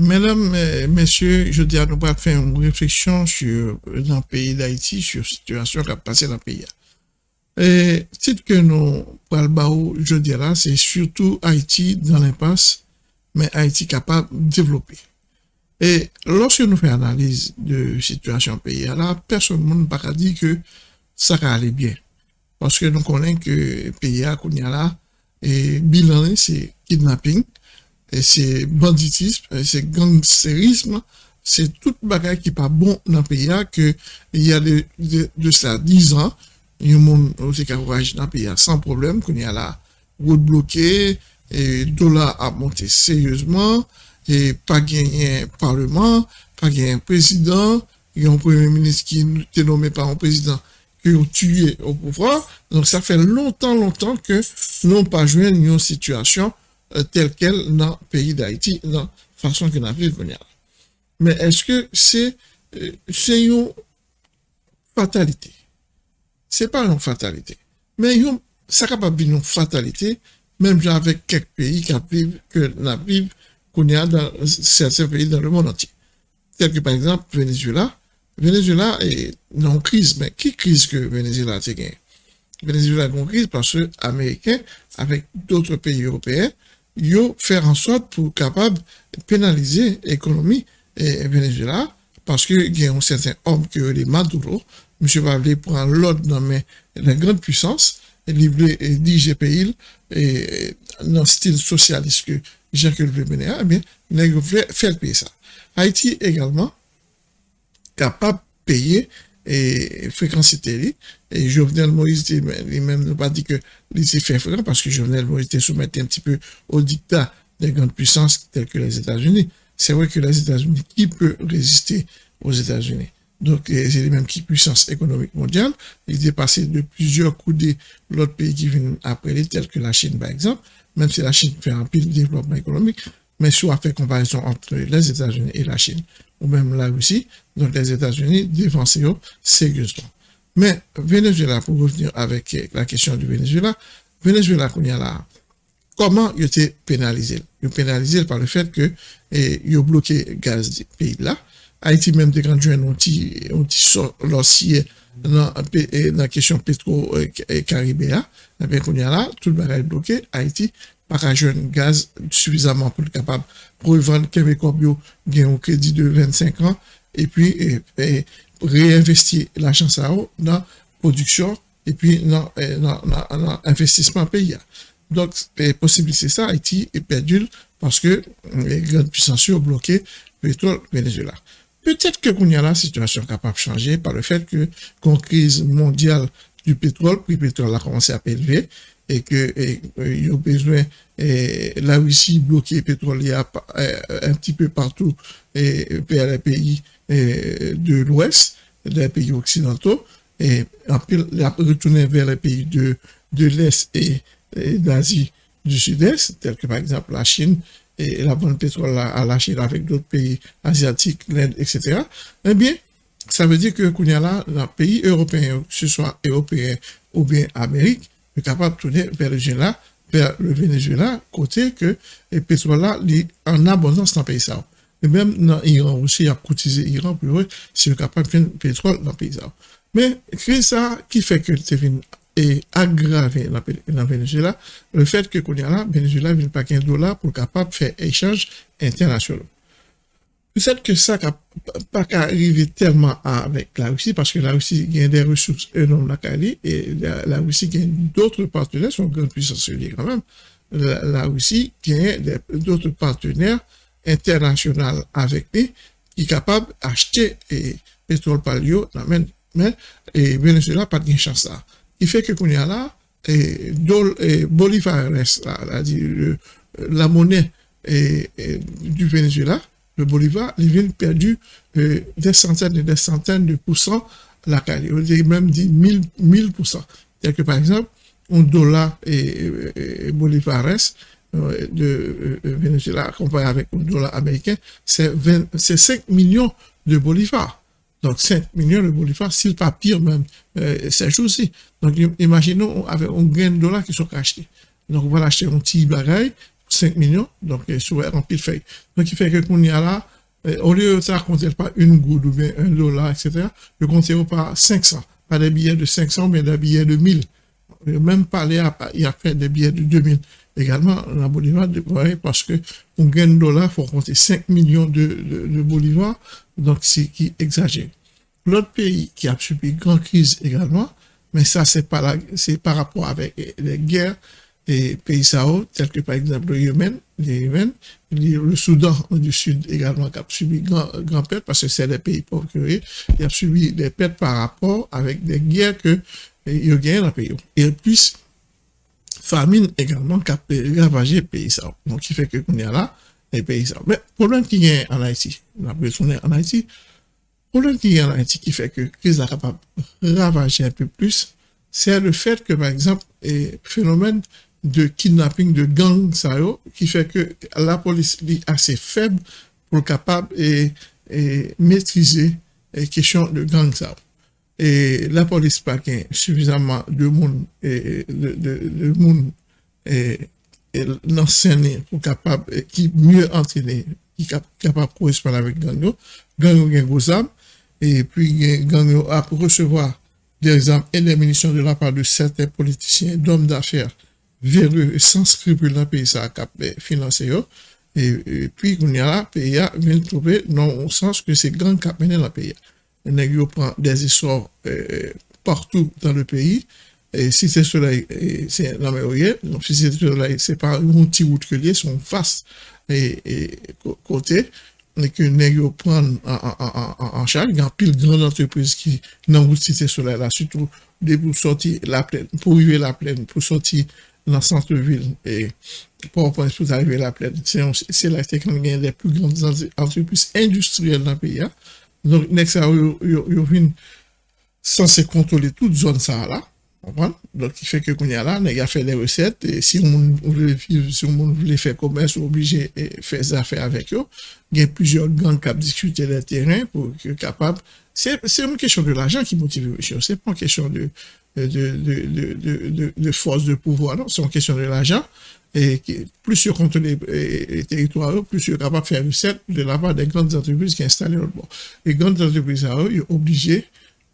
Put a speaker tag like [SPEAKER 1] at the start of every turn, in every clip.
[SPEAKER 1] Mesdames, messieurs, je dis à nous pas faire une réflexion sur le pays d'Haïti, sur la situation qui a passé dans le pays. Et ce que nous parlons, je dirais, c'est surtout Haïti dans l'impasse, mais Haïti capable de développer. Et lorsque nous faisons analyse de la situation pays, là, personne ne peut dire que ça va aller bien. Parce que nous connaissons que le pays a là, et bilan, c'est kidnapping, et c'est banditisme, c'est gangsterisme, c'est tout qui n'est pas bon le pays, que il y a de, de, ça 10 ans, il y a monde qui dans le pays sans problème, qu'on y a la route bloquée, et dollar a monté sérieusement, et pas gagné parlement, pas gagné président, il y a un premier ministre qui est nommé par un président qui ont tué au pouvoir. Donc ça fait longtemps, longtemps que nous n'avons pas joué une euh, telle qu'elle dans le pays d'Haïti, dans la façon que nous avons Mais est-ce que c'est euh, une fatalité? C'est pas une fatalité. Mais ça capable une fatalité, même avec quelques pays qui vivent, que nous vivons, qu'on a dans certains pays dans le monde entier. Tel que par exemple Venezuela. Venezuela est une crise, mais qui crise que Venezuela a gagné? Venezuela a une crise parce que les Américains, avec d'autres pays européens, yo faire en sorte pour capable pénaliser l'économie et Venezuela parce que il y a un certain homme qui est Maduro, monsieur Pavlé prend l'ordre dans la grande puissance et livrer et diriger pays et dans le style socialiste que Jean-Claude veut mener, eh bien, il faire payer ça. Haïti également capable de payer et fréquence télé. Et Jovenel Moïse, lui-même n'a pas dit que il s'est fait fréquent parce que Jovenel Moïse était soumis un petit peu au dictat des grandes puissances telles que les États-Unis. C'est vrai que les États-Unis, qui peut résister aux États-Unis? Donc, c'est les mêmes qui puissance économique mondiale. Il est passé de plusieurs de l'autre pays qui viennent après les, tels que la Chine, par exemple, même si la Chine fait un pile développement économique, mais soit fait comparaison entre les États-Unis et la Chine, ou même la Russie, donc les États-Unis défensent sérieusement. Mais Venezuela, pour revenir avec la question du Venezuela, Venezuela, qu'on y a là, comment il était pénalisé? Il est pénalisé par le fait que il a bloqué le gaz du pays là. Haïti même des grands jeunes ont dit l'ossier dans la question pétro-caribéa. Eh bien, qu'on a là, tout le monde est bloqué. Haïti, pas un jeune gaz suffisamment pour être capable pour vendre Québécois bio, un crédit de 25 ans et puis réinvestir l'argent ça dans production et puis dans, l'investissement pays. Donc, possible c'est ça, Haïti est perdu parce que les grandes puissances ont bloqué le pétrole Venezuela. Peut-être que la situation capable de changer par le fait que, qu'on crise mondiale du pétrole, le prix pétrole a commencé à élever, et que il y a besoin et la Russie bloquée pétrolière un petit peu partout et vers les pays de l'Ouest, les pays occidentaux, et retourner vers les pays de, de l'Est et, d'Asie du Sud-Est, tels que par exemple la Chine, et la bonne pétrole à la Chine avec d'autres pays asiatiques, l'Inde, etc. Eh bien, ça veut dire que qu'on y a là, dans pays européens, que ce soit européen ou bien Amérique, est capable de tourner vers le Venezuela, vers le Venezuela, côté que le pétrole là, est en abondance dans le pays. Et même dans l'Iran aussi, il a cotisé l'Iran pour eux, c'est capable de faire pétrole dans le pays. Mais, c'est ça qui fait que c'est est aggravé dans le Venezuela, le fait que là, Venezuela vient pas 15 dollars pour capable de faire échange international. Peut-être que ça n'a pas arrivé tellement avec la Russie, parce que la Russie gagne des ressources énormes la Cali, et la, Russie gagne d'autres partenaires, son grande puissance quand même. La, Russie gagne d'autres partenaires internationaux avec lui, qui est capable d'acheter pétrole palio, mais, et Venezuela n'a pas de chance là. Il fait que qu'on y a là, et, Bolivar reste là, la monnaie du Venezuela, le Bolivar, il vient perdu euh, des centaines et des centaines de pourcents la Cali. On dit même dit 1000, 1000%. C'est-à-dire que par exemple, un dollar et, et bolivares euh, de euh, Venezuela comparé avec un dollar américain, c'est 5 millions de bolivars. Donc 5 millions de bolivars, s'il pas pire même, c'est aussi. Donc imaginons avec un grain de dollars qui sont achetés. Donc on va acheter un petit bagaille, 5 milyon, donk sou an pil fey. Donk ki fey ke koun ya la, ou li yo ta kontel pa un goud ou ben un dolar, etc., yo kontel pa 500, pa de biye de 500, men de biye de 1000. Yo menm pale a, ya fey de biye de 2000. Egalman, la Bolivar, parce que un gen dolar fò kontel 5 milyon de Bolivar, donk si ki exager. L'autre pays qui a subi grande crise également, mais ça, c'est par rapport avec les guerres pays sao, tels que par exemple le Yémen, le Soudan du Sud également qui a subi grand, grand perte parce que c'est des pays pauvres qui a subi des pertes par rapport avec des guerres que y a gagné dans le pays. Et puis, famine également qui a ravagé le pays sao. Donc, qui fait que qu'on est là, les pays sao. Mais, le problème qui est en Haïti, on a besoin en Haïti, problème qui est en Haïti qui fait que crise est capable de ravager un peu plus, c'est le fait que, par exemple, le phénomène de kidnapping de gangs, ça, qui fait que la police est assez faible pour capable et, maîtriser les questions de gangs. Ça. Et la police pas suffisamment de monde et de, de, monde et, et pour capable qui mieux entraîner qui capable de correspondre avec gang gang gang et puis gang a pour recevoir des armes et des munitions de la part de certains politiciens, d'hommes d'affaires véreux sans scrupules dans le pays ça a financé et, puis on y a pays vient trouver dans le sens que c'est grand cap mené dans le pays. On prend des histoires euh, partout dans le pays. Et si c'est soleil c'est la donc si c'est soleil c'est pas un petit route que lié sont face et, et côté. Que nèg prendre en, charge. Il y a pile grande entreprise qui dans route cité là, surtout pour sortir la plaine, pour arriver la plaine, pour sortir dans le centre-ville et pour, pour arriver la plaine. C'est là que y a des plus grandes entreprises industrielles dans le pays. Hein. Donc, next, ils viennent censé contrôler toute zone ça là. Donc, il fait que qu'on y a là, il a fait des recettes, et si on voulait si on voulait faire commerce, on obligé de faire des affaires avec eux. Il y a plusieurs gangs qui ont discuté le terrain pour être capable. C'est une question de l'argent qui motive monsieur. C'est pas une question de, de, de, de, de, force de pouvoir, non? C'est une question de l'argent. Et plus sur contrôle les territoires, plus sur capable de faire recettes de la part des grandes entreprises qui installent. Les grandes entreprises, eux, ils sont obligés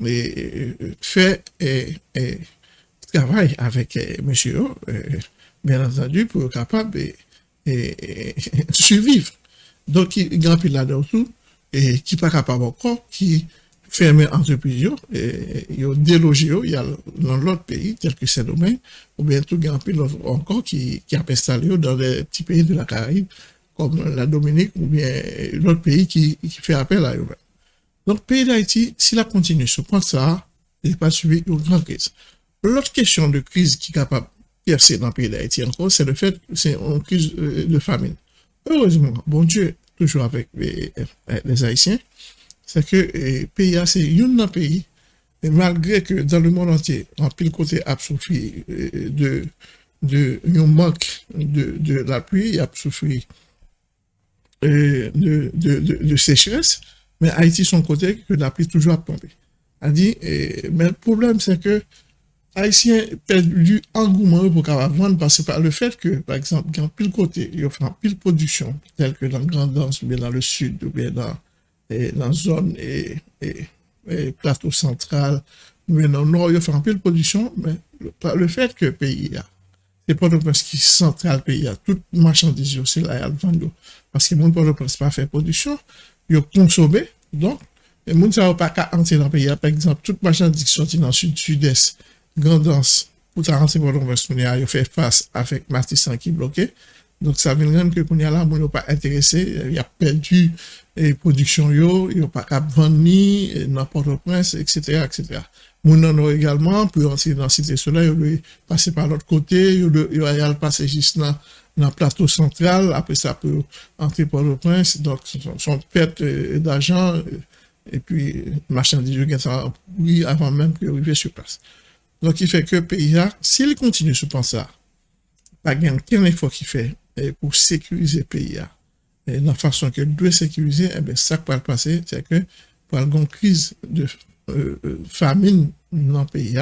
[SPEAKER 1] de faire, et, et, travail avec euh, monsieur, euh, bien entendu, pour être capable de survivre. Donc, il là-dedans tout, et qui pas capable encore, qui ferme entreprise, et il y a délogé, il y a dans l'autre pays, tel que c'est domaine, ou bien tout, a un encore qui, qui a installé dans les petits pays de la Caraïbe, comme la Dominique, ou bien l'autre pays qui, qui fait appel à eux. Donc, pays d'Haïti, s'il a continué ce point ça, il pas suivi une grande crise. L'autre question de crise qui est capable de percer dans le pays d'Haïti encore, c'est le fait c'est une crise euh, de famine. Heureusement, bon Dieu, toujours avec les, Haïtiens, c'est que le euh, pays, c'est un pays, et malgré que dans le monde entier, en pile côté a souffert euh, de, de, un manque de, de l'appui, a souffert de, de, de, sécheresse, mais Haïti, son côté, que l'appui toujours a tombé. A dit, mais le problème, c'est que Haïtiens perdu engouement pour vendre parce que le fait que, par exemple, dans pile côté, ils font pile production, telle que dans Grand Danse, ou bien dans le sud, ou bien dans, E, nan zon e, e, plato sentral, men nan nor yo fè anpil produksyon, men le fèt ke peyi ya, se Port-au-Prince ki sentral peyi ya, tout machandise yo se la yal vando, paske moun Port-au-Prince pa fè produksyon, yo konsome, donk, moun sa ou pa ka ante nan peyi ya, par exemple, tout machandise ki soti nan sud-sud-est, grandans, pou ta rense Port-au-Prince, yo fè fass avèk Matisan ki blokè, Donc, ça veut dire que a là, on n'est pas intéressé, il a perdu les productions, il n'a pas qu'à vendre ni n'importe prince, etc., etc. Moun en également, pour rentrer dans Cité Soleil, il passer par l'autre côté, il va passer juste dans, le plateau central, après ça peut entrer par le prince, donc son perte d'argent, et puis marchandises, oui, avant même qu'il arrive sur place. Donc, il fait que le pays, s'il continue sur ça, pas aucun effort qu'il fait eh, pour sécuriser le pays, et eh, de la façon qu'il doit sécuriser, eh bien, ça qui va passer, c'est que pour une crise de euh, euh, famine dans le pays,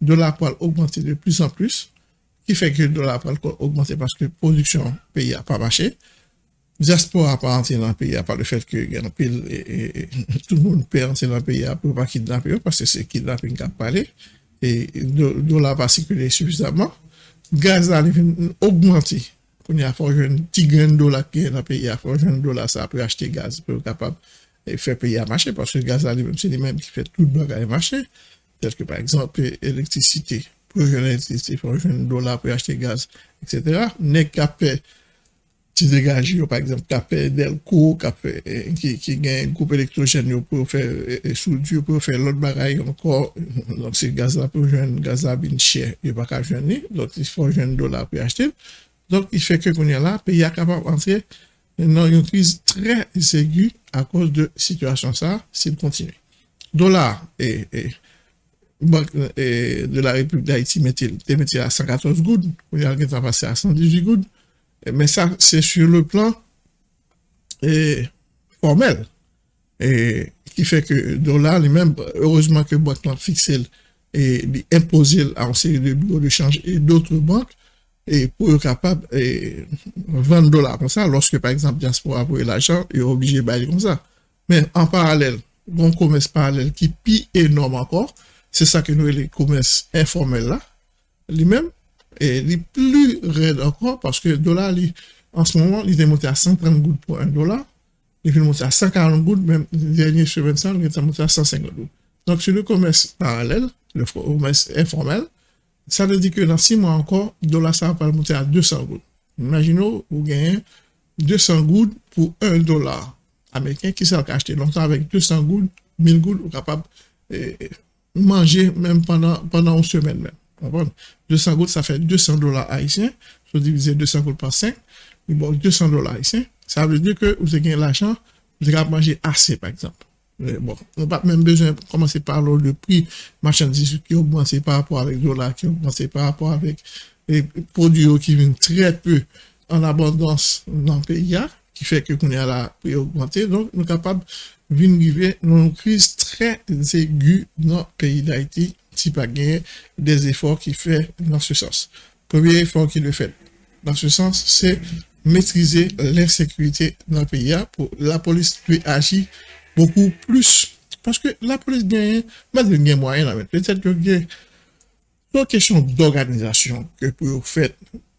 [SPEAKER 1] de la poêle augmenter de plus en plus, qui fait que le dollar a augmenté parce que la production pays n'a pas marché. Diaspora n'a pas entré dans le pays, à part le fait que tout le monde peut entrer dans le pays pour pas kidnapper, parce que c'est kidnapping qui a parlé, et le dollar pas circulé suffisamment. Gaz a augmenté. Y a un petit grain de dollar qui est dans le pays, il y a un dollar ça pour acheter gaz, pour être capable de faire payer à marcher, parce que le gaz, c'est les mêmes qui fait tout le bagage marcher. Tel que par exemple, l'électricité, pour pour acheter gaz, etc. Ti degaji yo, par exemple, kape Delco, kape, ki gen goup elektrojen yo pou fè pou fè lot bagay yo se gaz la pou jwen, gaz la jwen se fò jwen pou yachte, lòk i fè ke konye la, pe ya kapap antre nan yon kriz trè segu a kòz de situasyon sa, si l kontinu. Dolar, e, bank de la Republik d'Haïti metil a 114 goud, konye al gen ta pase a 118 goud, Mais ça, c'est sur le plan et, formel. Et qui fait que dollar, lui-même, heureusement que banque a fixé et imposé à une série de bureaux de change et d'autres banques et pour être capable de vendre dollars comme ça, lorsque par exemple diaspora pour l'argent, il est obligé de bailler comme ça. Mais en parallèle, bon commerce parallèle qui est énorme encore, c'est ça que nous, les commerces informels là, lui-même, et les plus raide encore parce que le dollar, en ce moment, il est monté à 130 gouttes pour un dollar. Il est monté à 140 gouttes, même le dernier sur 25, il est monté à 150 gouttes. Donc, sur le commerce parallèle, le commerce informel, ça veut dire que dans 6 mois encore, le dollar, ça va monter à 200 gouttes. Imaginons, vous gagnez 200 gouttes pour 1 dollar américain qui s'est acheté longtemps avec 200 gouttes, 1000 gouttes, vous capable de manger même pendant, pendant une semaine même. 200 gouttes, ça fait 200 dollars haïtiens. Je diviser 200 gouttes par 5. Bon, 200 dollars haïtiens. Ça veut dire que vous avez l'argent, vous avez manger assez, par exemple. Bon, on n'a pas même besoin de commencer par le prix marchandises qui augmente par rapport avec le dollar, qui augmente par rapport avec les produits qui viennent très peu en abondance dans le pays, qui fait que qu'on est à la prix augmenté. Donc, nous sommes capables de vivre une crise très aiguë dans le pays d'Haïti si pas gagner des efforts qui fait dans ce sens. Premier effort qu'il le fait dans ce sens, c'est maîtriser l'insécurité dans le pays. Pour la police peut agir beaucoup plus. Parce que la police gagne, malgré gagne moyen, peut-être que c'est une question d'organisation que pour faire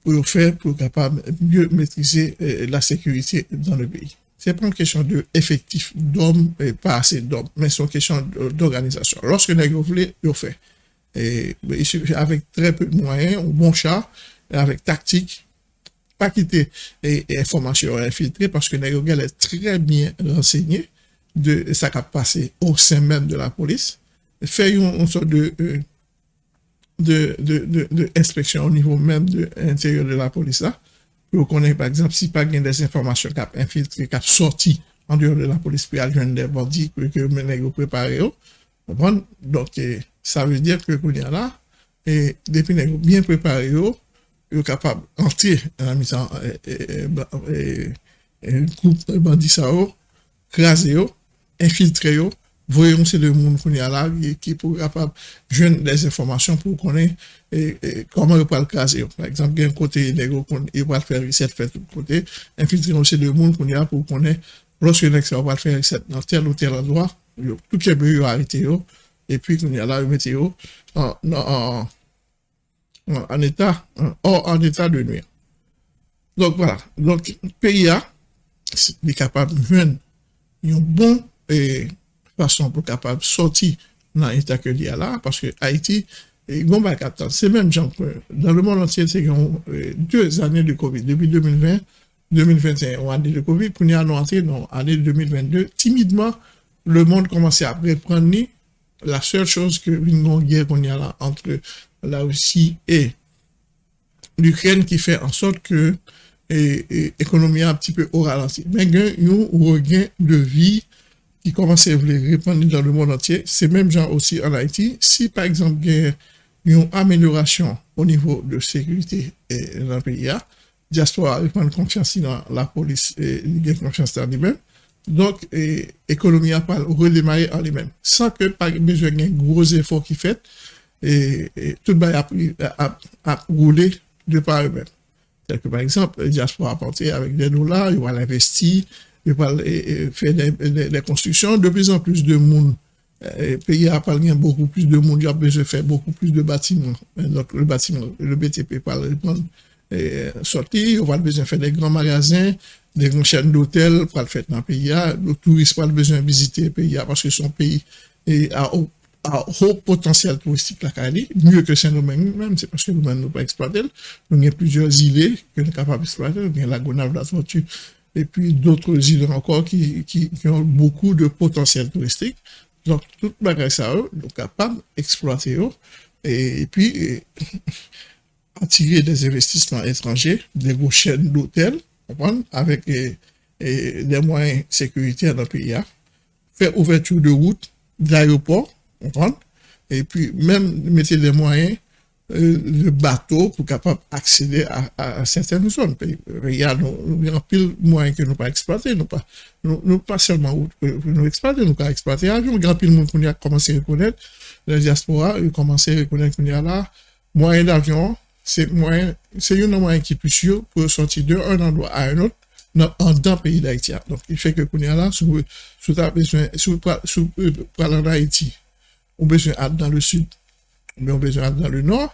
[SPEAKER 1] pour faire pour capable mieux maîtriser euh, la sécurité dans le pays. C'est pas une question d'effectif d'hommes et pas assez d'hommes, mais c'est une question d'organisation. Lorsque vous voulez, vous fait. Et, avec très peu de moyens, un bon chat, avec tactique, pas quitter et, information infiltrée parce que nous est très bien renseigné de ce qui a passé au sein même de la police. Faire une, sorte de, euh, de, de, de, inspection au niveau même de l'intérieur de la police là. Pour connaître, par exemple, si pas des informations qui ont infiltré, qui ont sorti en dehors de la police, puis à des bandits que, que nous préparé. Donc, ça veut dire que qu'on là, et depuis bien préparé, yo, yo capable d'entrer dans la mission, un groupe de bandits ça, craser, infiltrer, voyons c'est le monde qu'on est là, qui pour capable joindre des informations pour connaître comment il peut le craser. Par exemple, il y a un côté, il va faire reset, faire tout côté, infiltrer aussi le monde qu'on est là pour connaître, lorsque l'expert va faire reset dans tel ou tel endroit, tout qui est mieux arrêté, et puis y a la météo en, en, état, en, état de nuire. Donc voilà, donc pays est capable de joindre e, fason pou kapab soti nan etat ke li ala, paske Haiti, yon bak atan, se menm jan, dan le moun ansyen se yon 2 ane de COVID, depi 2020, 2021, ou ane de COVID, pou ni anon ansyen, non, ane 2022, timidman, le moun komanse apre pran ni, la sèl chos ke vingon gyer kon yon ala antre la Roussi e l'Ukraine ki fè an sot ke ekonomi a pti pe oralasi. Men gen yon ou gen de vi, qui commence à répandre dans le monde entier. C'est même genre aussi en Haïti. Si par exemple il y a une amélioration au niveau de sécurité dans le pays, diaspora prendre confiance dans la police et il confiance dans lui-même. Donc, l'économie a pas redémarré en lui-même. Sans que pas besoin d'un gros effort qui fait, et, tout le monde a, a, roulé de par eux-mêmes. Par exemple, le diaspora apporter avec des dollars, il va l'investir, il va faire des, constructions, de plus en plus de monde. Le pays a parlé beaucoup plus de monde, il a besoin de faire beaucoup plus de bâtiments. Donc, le bâtiment, le BTP parle de sortir, on va besoin de faire des grands magasins, des grandes chaînes d'hôtels pour le faire dans le touriste de visiter le pays parce que son pays a a haut potentiel touristique la Cali, mieux que Saint-Domingue même, c'est parce que nous ne pas exploiter. Nous avons plusieurs îles que nous sommes capables d'exploiter, nous avons la Gonave, la Tortue, et puis d'autres îles encore qui, ont beaucoup de potentiel touristique. Donc, tout bagage ça, nous sommes capables d'exploiter et, puis attirer des investissements étrangers, des grosses chaînes d'hôtels, avec des moyens sécuritaires dans le pays, faire ouverture de routes, d'aéroports, et puis, même mettre des moyens de bateau pour capable accéder à, certaines zones. Il y a nous, pile de moyens que nous pas exploiter, nous pas, nous, pas seulement nous exploiter, nous pas exploiter. Avion, grand pile monde qu'on a commencé à reconnaître, la diaspora, a commencé à reconnaître qu'on a là, moyen d'avion, c'est moyen, c'est un moyen qui est plus sûr pour sortir d'un endroit à un autre, dans, le pays d'Haïti. Donc, il fait que qu'on a là, sous, sous, sous, sous, sous, sous, Haïti, on besoin dans le sud, mais on besoin dans le nord.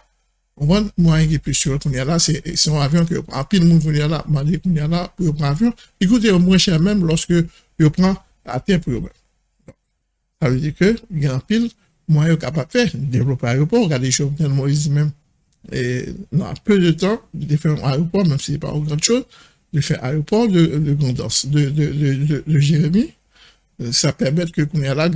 [SPEAKER 1] On voit moyen qui plus sûr qu'on y a là, c'est un avion que en pile monde qu'on y a là, dit qu'on y a là pour prendre avion. Écoutez, moins cher même lorsque je prend à terre pour Ça veut dire que il y a un pile moyen capable de développer un aéroport, regardez les choses Moïse même. Et dans peu de temps, de faire un aéroport, même si ce n'est pas une grande chose, de faire aéroport de, de Grandance, de, de, de, de, Jérémy. Ça permet que qu'on y a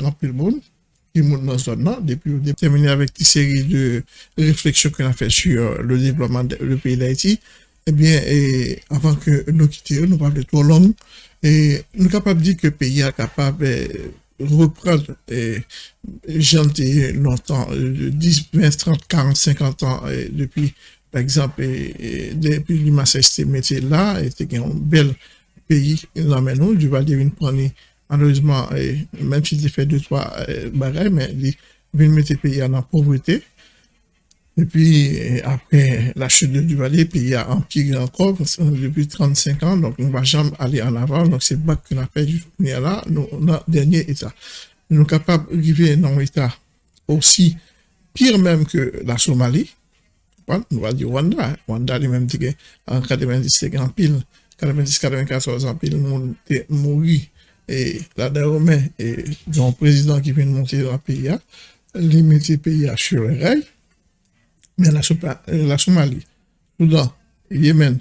[SPEAKER 1] pile monde, dans depuis on terminé avec une série de réflexions qu'on a fait sur le développement du pays d'Haïti, eh bien, et avant que nous quittions, nous parlons trop long, et nous sommes capables de dire que le pays est capable de reprendre, et j'ai longtemps, 10, 20, 30, 40, 50 ans, depuis, par exemple, et, depuis l'immense métier là, et c'était un bel pays, là maintenant, du Val malheureusement, même si j'ai fait deux, trois euh, bagages, mais il vient le pays en pauvreté. Et puis, après la chute de Duvalier, le pays a empiré encore depuis 35 ans, donc on ne va jamais aller en avant. Donc, c'est pas qu'on a fait du là, nous, notre dernier état. Nous sommes capables d'arriver dans un état aussi pire même que la Somalie. On va dire Rwanda. Hein. Rwanda, lui-même, en 90, c'était en pile, 90, 94 en pile, le monde est mort et la dernière et un président qui vient de monter dans le pays, il met le pays sur le rail, mais la, la Somalie, Soudan, Yémen,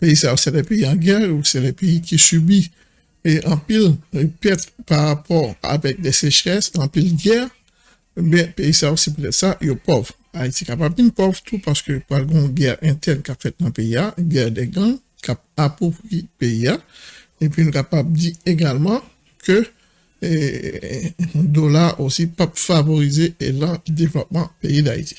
[SPEAKER 1] pays ça, c'est les pays en guerre ou c'est les pays qui subissent et en pile perte par rapport avec des sécheresses, en pile guerre, bien, pays ça aussi peut-être ça, il est pauvre. Haïti est capable de pauvre tout parce que par une guerre interne qu'a fait dans le pays, une guerre des gangs, qui a appauvri le pays, et puis, nous sommes capables de dire également que le dollar aussi pas favoriser le développement pays d'Haïti.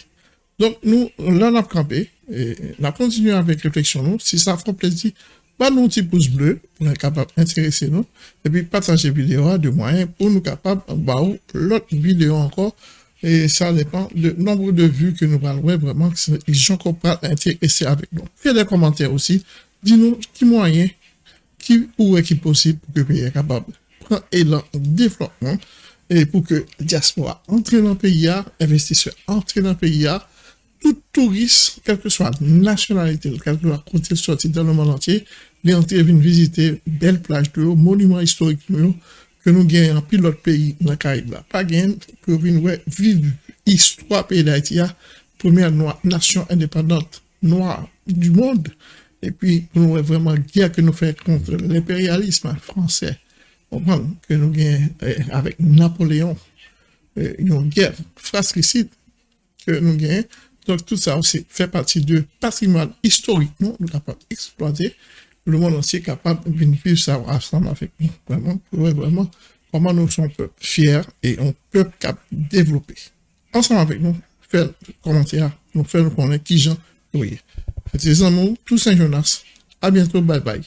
[SPEAKER 1] Donc, nous, là, on a campé, et on a continué avec réflexion, nous. Si ça fait plaisir, pas nous petit pouce bleu pour être capable d'intéresser nous, et puis partager vidéo de moyens pour nous capables de l'autre vidéo encore, et ça dépend du nombre de vues que nous parlons vraiment, les gens pas intéressés avec nous. Faites des commentaires aussi, dis-nous qui moyen pourrait qui possible pour que le pays soit capable de prendre élan développement et pour que la diaspora entre dans le pays, investisseurs entre dans le pays, tout touriste, quelle que soit la nationalité, quel que soit côté sorti dans le monde entier, les entrer venir visiter belle plage de monuments historiques que nous gagnons en pilote pays dans le Caraïbe. Pas pour vivre l'histoire pays d'Haïti, première nation indépendante noire du monde. Et puis, nous vraiment guerre que nous faisons contre l'impérialisme français. que nous gagnons eh, avec Napoléon, eh, une guerre fratricide que nous gagnons. Donc, tout ça aussi fait partie du patrimoine historique, nous, nous capables d'exploiter. Le monde entier est capable de vivre ça ensemble avec nous. Vraiment, vraiment, comment nous sommes fiers et on peut développer. Ensemble avec nous, faire commentaire, nous faire connaître qui gens, oui. C'était Zamou, tout Saint-Jonas. À bientôt, bye bye.